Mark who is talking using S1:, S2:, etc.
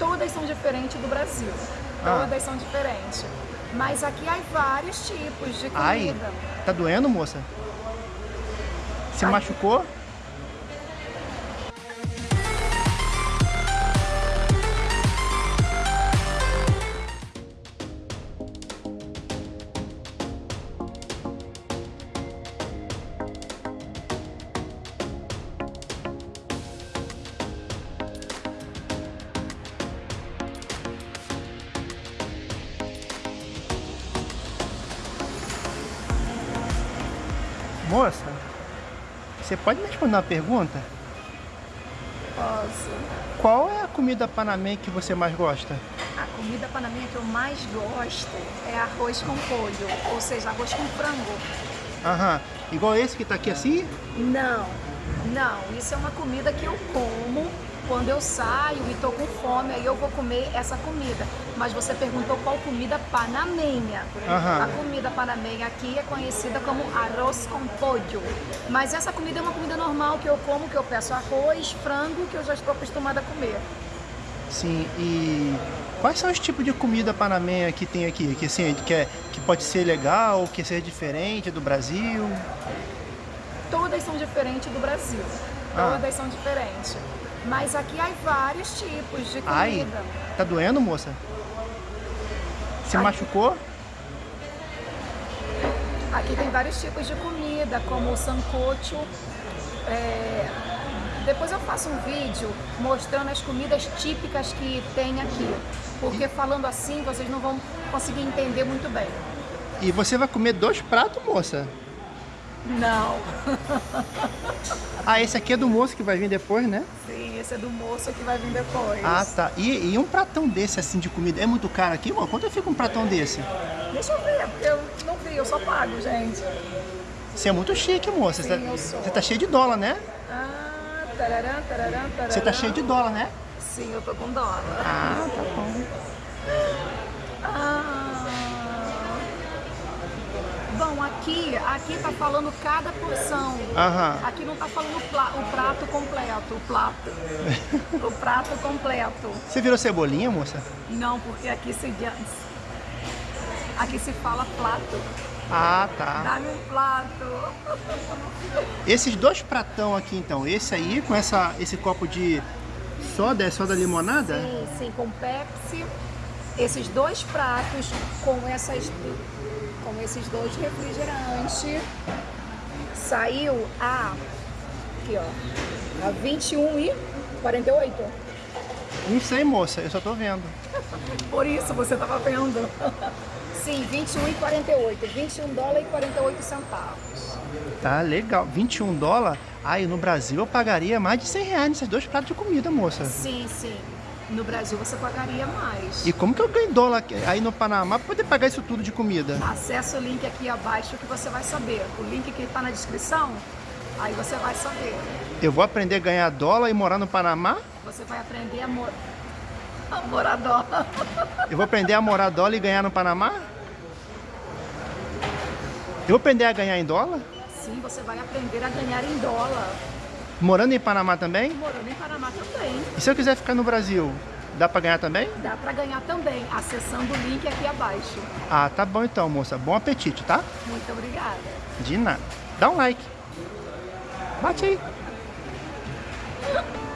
S1: Todas são diferentes do Brasil.
S2: Ah.
S1: Todas são diferentes. Mas aqui há vários tipos de comida.
S2: Ai, tá doendo, moça? Se
S1: Ai.
S2: machucou? Moça, você pode me responder uma pergunta?
S1: Posso.
S2: Qual é a comida panamê que você mais gosta?
S1: A comida panamenha que eu mais gosto é arroz com polho, ou seja, arroz com frango.
S2: Aham, igual esse que tá aqui assim?
S1: Não, não, isso é uma comida que eu como quando eu saio e tô com fome, aí eu vou comer essa comida. Mas você perguntou qual comida panamenha.
S2: Aham.
S1: A comida panamenha aqui é conhecida como arroz com pollo. Mas essa comida é uma comida normal que eu como, que eu peço arroz, frango, que eu já estou acostumada a comer.
S2: Sim, e quais são os tipos de comida panamenha que tem aqui? Que, assim, que, é, que pode ser legal, que seja diferente do Brasil?
S1: Todas são diferentes do Brasil.
S2: Ah.
S1: Todas são diferentes. Mas aqui há vários tipos de comida.
S2: Ai, tá doendo, moça? Se
S1: Ai.
S2: machucou?
S1: Aqui tem vários tipos de comida, como o sancocho. É, Depois eu faço um vídeo mostrando as comidas típicas que tem aqui. Porque falando assim, vocês não vão conseguir entender muito bem.
S2: E você vai comer dois pratos, moça?
S1: Não.
S2: Ah, esse aqui é do moço que vai vir depois, né?
S1: Sim, esse é do moço que vai vir depois.
S2: Ah, tá. E, e um pratão desse, assim, de comida, é muito caro aqui, mano? Quanto fica um pratão desse?
S1: Deixa eu ver, porque eu não vi, eu só pago, gente.
S2: Você é muito chique, moça.
S1: Sim,
S2: você, tá,
S1: eu sou.
S2: você tá cheio de dólar, né?
S1: Ah, tararã, tararã, tararã.
S2: Você tá cheio de dólar, né?
S1: Sim, eu tô com dólar.
S2: Ah, tá bom.
S1: Ah. Bom, aqui, aqui tá falando cada porção.
S2: Aham.
S1: Aqui não tá falando o prato completo, o prato. o prato completo.
S2: Você virou cebolinha, moça?
S1: Não, porque aqui se Aqui se fala plato.
S2: Ah, tá.
S1: Dá-me um plato.
S2: Esses dois pratão aqui, então. Esse aí, com essa, esse copo de soda, é soda limonada?
S1: Sim, sim, com Pepsi. Esses dois pratos com essas com esses dois refrigerantes saiu a aqui, ó, a 21 e 48.
S2: Não sei, moça. Eu só tô vendo.
S1: Por isso você tava vendo. Sim, 21 e 48. 21 dólares e 48 centavos.
S2: Tá legal. 21 dólares? Ai, no Brasil eu pagaria mais de 100 reais nesses dois pratos de comida, moça.
S1: Sim, sim. No Brasil você pagaria mais.
S2: E como que eu ganho dólar aí no Panamá pra poder pagar isso tudo de comida?
S1: Acesse o link aqui abaixo que você vai saber. O link que está na descrição, aí você vai saber.
S2: Eu vou aprender a ganhar dólar e morar no Panamá?
S1: Você vai aprender a, a morar dólar.
S2: Eu vou aprender a morar dólar e ganhar no Panamá? Eu vou aprender a ganhar em dólar?
S1: Sim, você vai aprender a ganhar em dólar.
S2: Morando em Panamá também?
S1: Morando em Panamá também.
S2: E se eu quiser ficar no Brasil, dá pra ganhar também?
S1: Dá para ganhar também, acessando o link aqui abaixo.
S2: Ah, tá bom então, moça. Bom apetite, tá?
S1: Muito obrigada.
S2: De nada. Dá um like. Bate aí.